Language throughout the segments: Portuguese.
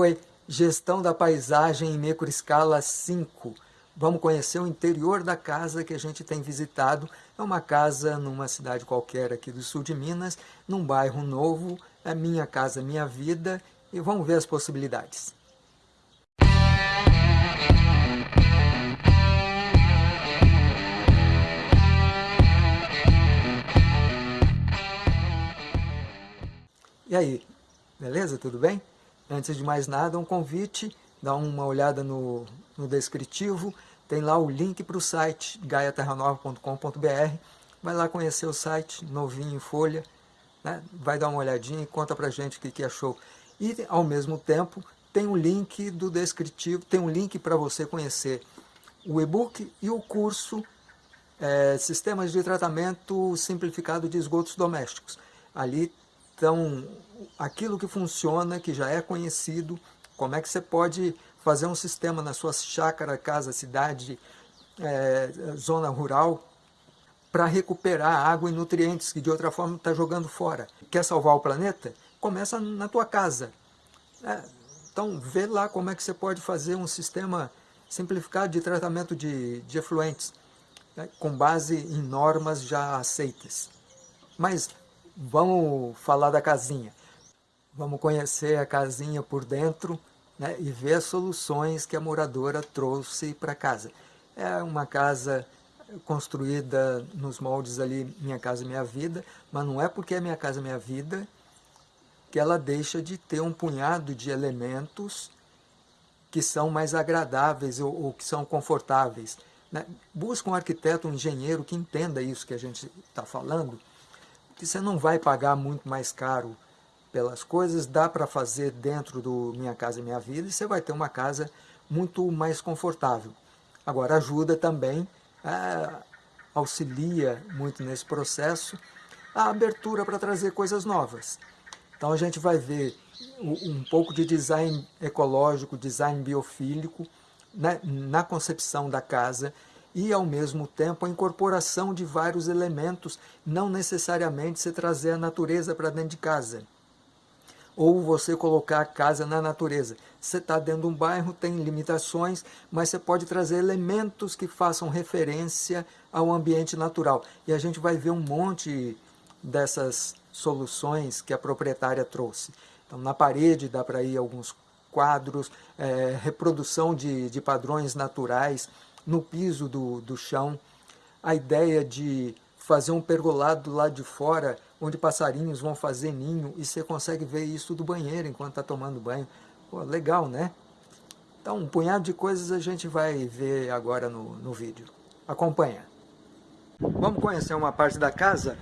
Oi, gestão da paisagem em escala 5. Vamos conhecer o interior da casa que a gente tem visitado. É uma casa numa cidade qualquer aqui do sul de Minas, num bairro novo, é minha casa, minha vida, e vamos ver as possibilidades. E aí, beleza? Tudo bem? Antes de mais nada, um convite, dá uma olhada no, no descritivo, tem lá o link para o site gaiaterranova.com.br, vai lá conhecer o site, novinho em folha, né? vai dar uma olhadinha e conta pra gente o que, que achou. E, ao mesmo tempo, tem um link do descritivo, tem um link para você conhecer o e-book e o curso é, Sistemas de Tratamento Simplificado de Esgotos Domésticos. Ali então, aquilo que funciona, que já é conhecido, como é que você pode fazer um sistema na sua chácara, casa, cidade, é, zona rural, para recuperar água e nutrientes que de outra forma está jogando fora. Quer salvar o planeta? Começa na tua casa. É, então, vê lá como é que você pode fazer um sistema simplificado de tratamento de, de efluentes, né, com base em normas já aceitas. Mas Vamos falar da casinha. Vamos conhecer a casinha por dentro né, e ver soluções que a moradora trouxe para casa. É uma casa construída nos moldes ali Minha Casa Minha Vida, mas não é porque é Minha Casa Minha Vida que ela deixa de ter um punhado de elementos que são mais agradáveis ou, ou que são confortáveis. Né? Busca um arquiteto, um engenheiro que entenda isso que a gente está falando que você não vai pagar muito mais caro pelas coisas, dá para fazer dentro do Minha Casa Minha Vida e você vai ter uma casa muito mais confortável. Agora, ajuda também, é, auxilia muito nesse processo, a abertura para trazer coisas novas. Então a gente vai ver um pouco de design ecológico, design biofílico, né, na concepção da casa, e, ao mesmo tempo, a incorporação de vários elementos, não necessariamente você trazer a natureza para dentro de casa. Ou você colocar a casa na natureza. Você está dentro de um bairro, tem limitações, mas você pode trazer elementos que façam referência ao ambiente natural. E a gente vai ver um monte dessas soluções que a proprietária trouxe. Então, na parede dá para ir alguns quadros, é, reprodução de, de padrões naturais, no piso do, do chão, a ideia de fazer um pergolado lá de fora, onde passarinhos vão fazer ninho, e você consegue ver isso do banheiro enquanto está tomando banho. Pô, legal, né? Então, um punhado de coisas a gente vai ver agora no, no vídeo. Acompanha. Vamos conhecer uma parte da casa,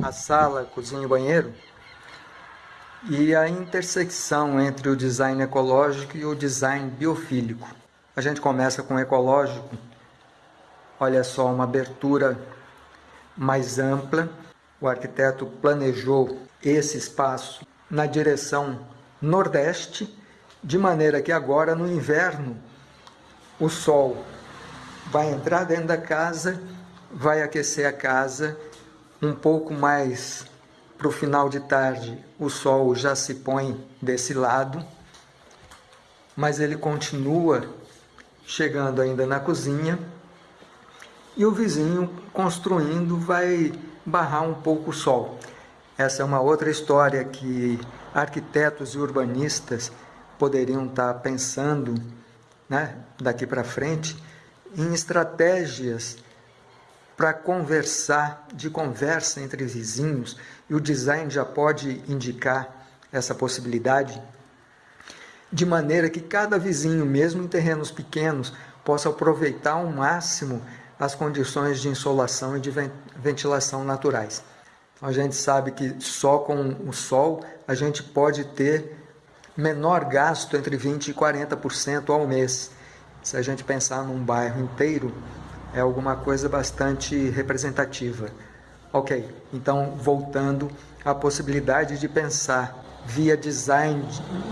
a sala, cozinha e banheiro, e a intersecção entre o design ecológico e o design biofílico. A gente começa com o ecológico. Olha só, uma abertura mais ampla. O arquiteto planejou esse espaço na direção nordeste, de maneira que agora no inverno o sol vai entrar dentro da casa, vai aquecer a casa, um pouco mais para o final de tarde o sol já se põe desse lado, mas ele continua chegando ainda na cozinha, e o vizinho construindo vai barrar um pouco o sol. Essa é uma outra história que arquitetos e urbanistas poderiam estar pensando né, daqui para frente em estratégias para conversar, de conversa entre vizinhos, e o design já pode indicar essa possibilidade de maneira que cada vizinho, mesmo em terrenos pequenos, possa aproveitar ao máximo as condições de insolação e de ventilação naturais. A gente sabe que só com o sol a gente pode ter menor gasto entre 20% e 40% ao mês. Se a gente pensar num bairro inteiro, é alguma coisa bastante representativa. Ok, então voltando à possibilidade de pensar via design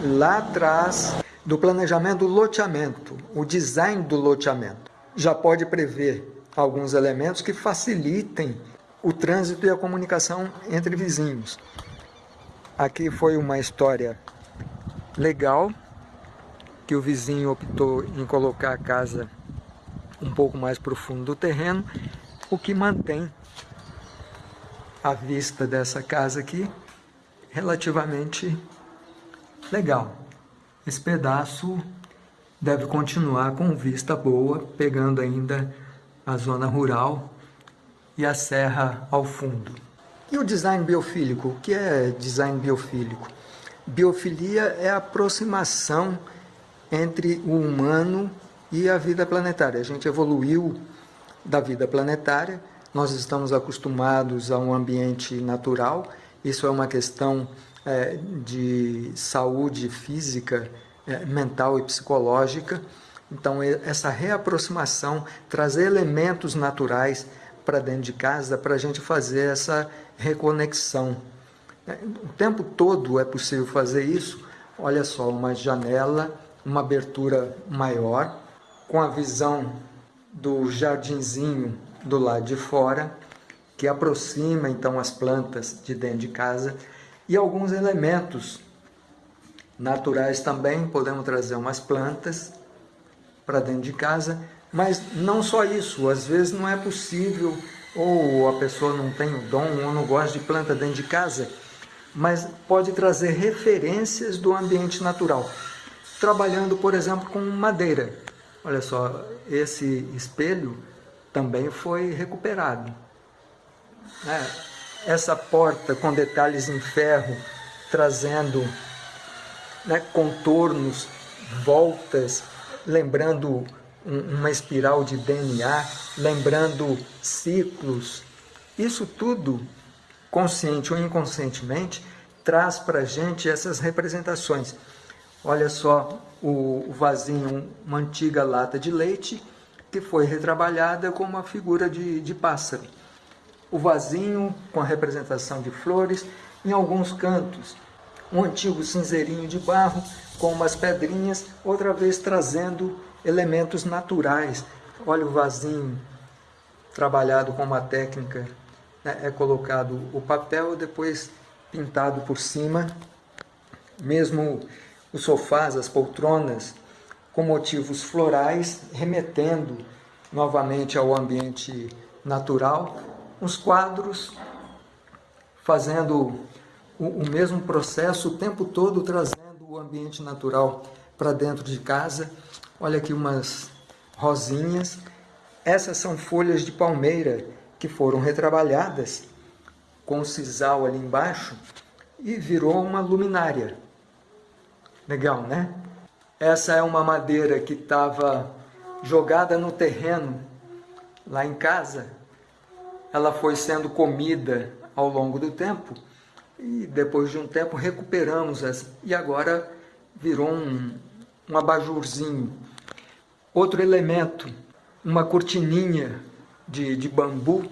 lá atrás do planejamento do loteamento, o design do loteamento. Já pode prever alguns elementos que facilitem o trânsito e a comunicação entre vizinhos. Aqui foi uma história legal que o vizinho optou em colocar a casa um pouco mais para o fundo do terreno, o que mantém a vista dessa casa aqui relativamente legal. Esse pedaço deve continuar com vista boa, pegando ainda a zona rural e a serra ao fundo. E o design biofílico? O que é design biofílico? Biofilia é a aproximação entre o humano e a vida planetária. A gente evoluiu da vida planetária, nós estamos acostumados a um ambiente natural, isso é uma questão é, de saúde física, é, mental e psicológica. Então, essa reaproximação, trazer elementos naturais para dentro de casa para a gente fazer essa reconexão. É, o tempo todo é possível fazer isso. Olha só, uma janela, uma abertura maior, com a visão do jardinzinho do lado de fora, que aproxima então as plantas de dentro de casa e alguns elementos naturais também, podemos trazer umas plantas para dentro de casa, mas não só isso, às vezes não é possível, ou a pessoa não tem o dom, ou não gosta de planta dentro de casa, mas pode trazer referências do ambiente natural. Trabalhando, por exemplo, com madeira. Olha só, esse espelho também foi recuperado. É, essa porta com detalhes em ferro, trazendo né, contornos, voltas, lembrando uma espiral de DNA, lembrando ciclos. Isso tudo, consciente ou inconscientemente, traz para a gente essas representações. Olha só o vasinho, uma antiga lata de leite, que foi retrabalhada com uma figura de, de pássaro. O vasinho com a representação de flores, em alguns cantos, um antigo cinzeirinho de barro com umas pedrinhas, outra vez trazendo elementos naturais. Olha o vasinho trabalhado com uma técnica, né? é colocado o papel, depois pintado por cima, mesmo os sofás, as poltronas, com motivos florais, remetendo novamente ao ambiente natural, os quadros fazendo o, o mesmo processo o tempo todo, trazendo o ambiente natural para dentro de casa. Olha aqui umas rosinhas. Essas são folhas de palmeira que foram retrabalhadas com o sisal ali embaixo e virou uma luminária. Legal, né? Essa é uma madeira que estava jogada no terreno lá em casa. Ela foi sendo comida ao longo do tempo e depois de um tempo recuperamos essa e agora virou um, um abajurzinho. Outro elemento, uma cortininha de, de bambu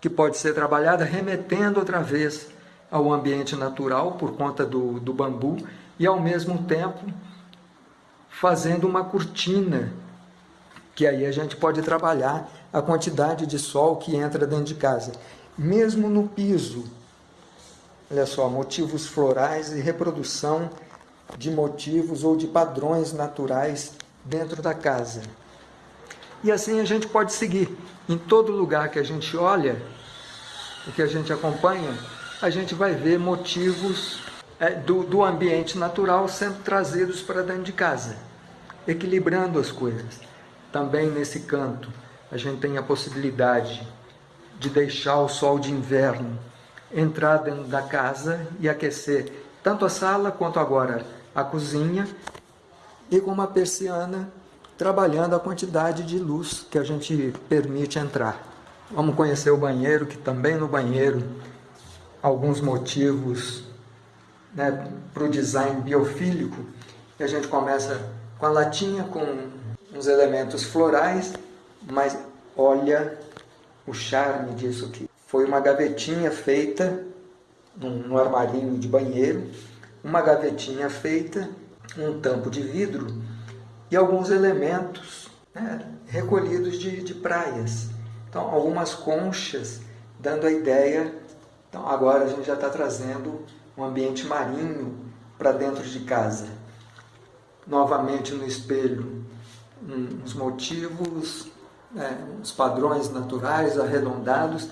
que pode ser trabalhada remetendo outra vez ao ambiente natural por conta do, do bambu e ao mesmo tempo fazendo uma cortina, que aí a gente pode trabalhar a quantidade de sol que entra dentro de casa. Mesmo no piso, olha só, motivos florais e reprodução de motivos ou de padrões naturais dentro da casa. E assim a gente pode seguir. Em todo lugar que a gente olha, o que a gente acompanha, a gente vai ver motivos é, do, do ambiente natural sendo trazidos para dentro de casa equilibrando as coisas. Também nesse canto, a gente tem a possibilidade de deixar o sol de inverno entrar dentro da casa e aquecer tanto a sala quanto agora a cozinha e com uma persiana trabalhando a quantidade de luz que a gente permite entrar. Vamos conhecer o banheiro, que também no banheiro alguns motivos né, para o design biofílico. E a gente começa com a latinha com uns elementos florais, mas olha o charme disso aqui. Foi uma gavetinha feita no armarinho de banheiro, uma gavetinha feita, um tampo de vidro e alguns elementos né, recolhidos de, de praias. Então, algumas conchas, dando a ideia. Então, agora a gente já está trazendo um ambiente marinho para dentro de casa novamente no espelho uns motivos, né, uns padrões naturais arredondados,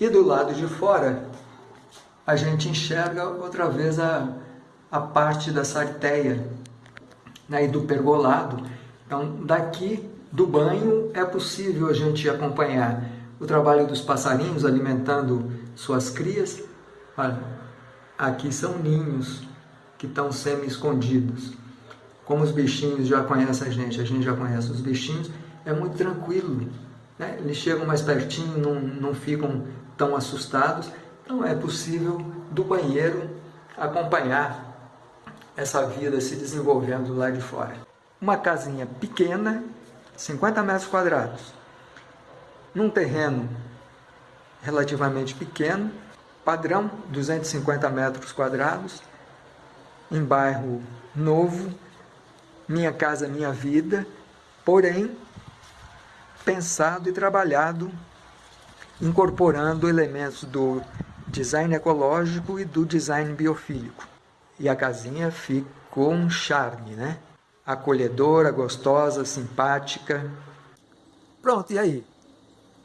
e do lado de fora a gente enxerga outra vez a, a parte da sarteia né, e do pergolado. Então, daqui do banho é possível a gente acompanhar o trabalho dos passarinhos alimentando suas crias. Olha, aqui são ninhos que estão semi-escondidos. Como os bichinhos já conhecem a gente, a gente já conhece os bichinhos, é muito tranquilo. Né? Eles chegam mais pertinho, não, não ficam tão assustados. Então é possível do banheiro acompanhar essa vida se desenvolvendo lá de fora. Uma casinha pequena, 50 metros quadrados, num terreno relativamente pequeno, padrão 250 metros quadrados, em bairro novo, minha casa, minha vida, porém pensado e trabalhado incorporando elementos do design ecológico e do design biofílico. E a casinha ficou um charme, né? Acolhedora, gostosa, simpática. Pronto, e aí?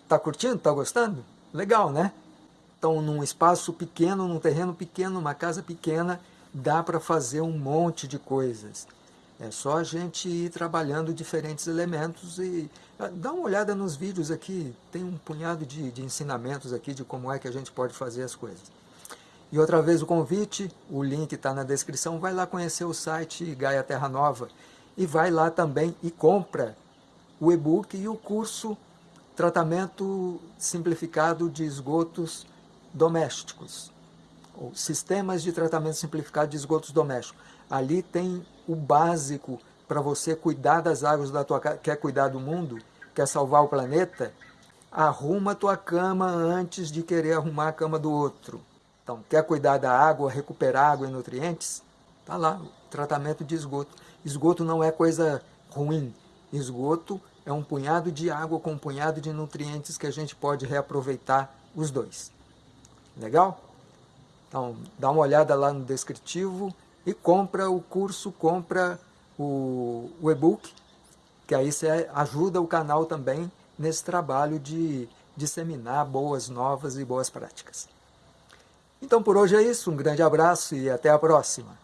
Tá curtindo? Tá gostando? Legal, né? Então, num espaço pequeno, num terreno pequeno, numa casa pequena, dá para fazer um monte de coisas. É só a gente ir trabalhando diferentes elementos e ah, dá uma olhada nos vídeos aqui, tem um punhado de, de ensinamentos aqui de como é que a gente pode fazer as coisas. E outra vez o convite, o link está na descrição, vai lá conhecer o site Gaia Terra Nova e vai lá também e compra o e-book e o curso Tratamento Simplificado de Esgotos Domésticos, ou Sistemas de Tratamento Simplificado de Esgotos Domésticos. Ali tem o básico para você cuidar das águas da tua casa, quer cuidar do mundo, quer salvar o planeta, arruma a tua cama antes de querer arrumar a cama do outro. Então, quer cuidar da água, recuperar água e nutrientes? Está lá, tratamento de esgoto. Esgoto não é coisa ruim. Esgoto é um punhado de água com um punhado de nutrientes que a gente pode reaproveitar os dois. Legal? Então, dá uma olhada lá no descritivo e compra o curso, compra o, o e-book, que aí você ajuda o canal também nesse trabalho de disseminar boas novas e boas práticas. Então por hoje é isso, um grande abraço e até a próxima.